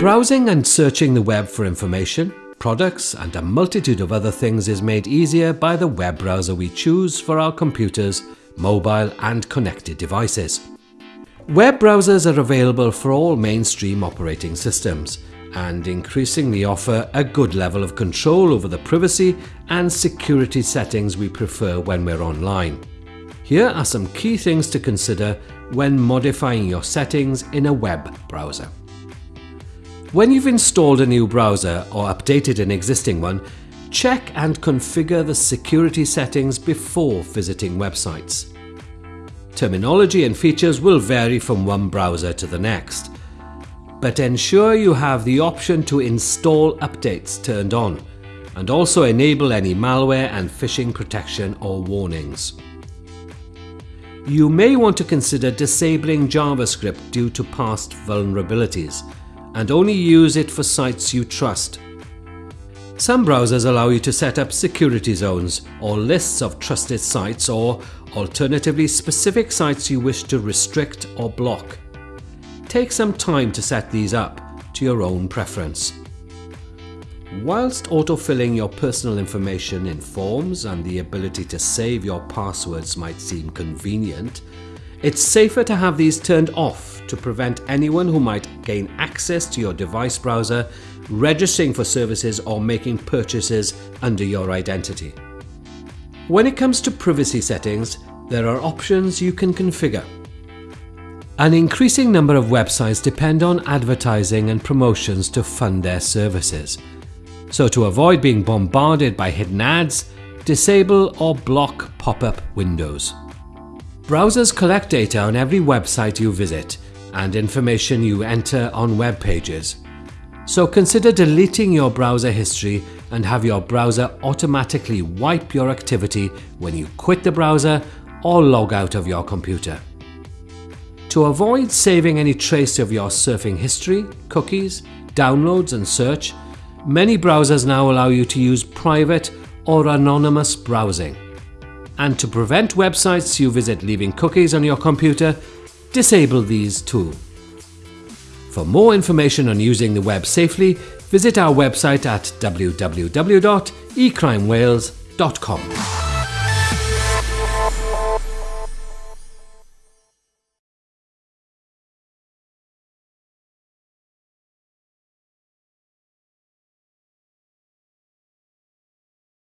Browsing and searching the web for information, products, and a multitude of other things is made easier by the web browser we choose for our computers, mobile, and connected devices. Web browsers are available for all mainstream operating systems and increasingly offer a good level of control over the privacy and security settings we prefer when we're online. Here are some key things to consider when modifying your settings in a web browser. When you've installed a new browser or updated an existing one, check and configure the security settings before visiting websites. Terminology and features will vary from one browser to the next, but ensure you have the option to install updates turned on and also enable any malware and phishing protection or warnings. You may want to consider disabling JavaScript due to past vulnerabilities and only use it for sites you trust. Some browsers allow you to set up security zones or lists of trusted sites or alternatively specific sites you wish to restrict or block. Take some time to set these up to your own preference. Whilst autofilling your personal information in forms and the ability to save your passwords might seem convenient, it's safer to have these turned off to prevent anyone who might gain access to your device browser registering for services or making purchases under your identity. When it comes to privacy settings, there are options you can configure. An increasing number of websites depend on advertising and promotions to fund their services. So to avoid being bombarded by hidden ads, disable or block pop-up windows. Browsers collect data on every website you visit and information you enter on web pages. So consider deleting your browser history and have your browser automatically wipe your activity when you quit the browser or log out of your computer. To avoid saving any trace of your surfing history, cookies, downloads and search, many browsers now allow you to use private or anonymous browsing. And to prevent websites you visit leaving cookies on your computer, disable these too. For more information on using the web safely, visit our website at www.ecrimewales.com.